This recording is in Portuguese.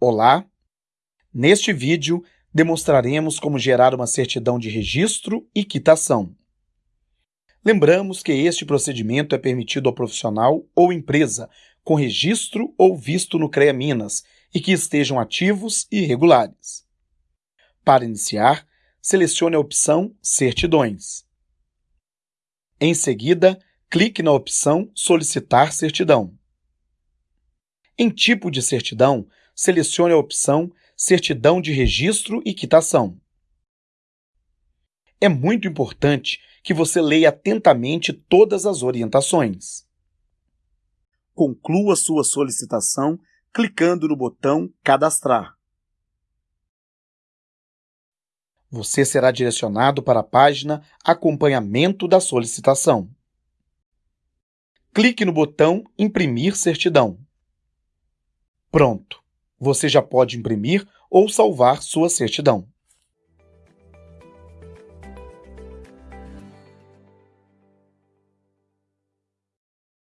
Olá! Neste vídeo, demonstraremos como gerar uma certidão de registro e quitação. Lembramos que este procedimento é permitido ao profissional ou empresa com registro ou visto no CREA Minas e que estejam ativos e regulares. Para iniciar, selecione a opção Certidões. Em seguida, clique na opção Solicitar certidão. Em tipo de certidão, selecione a opção Certidão de Registro e Quitação. É muito importante que você leia atentamente todas as orientações. Conclua sua solicitação clicando no botão Cadastrar. Você será direcionado para a página Acompanhamento da solicitação. Clique no botão Imprimir certidão. Pronto! Você já pode imprimir ou salvar sua certidão.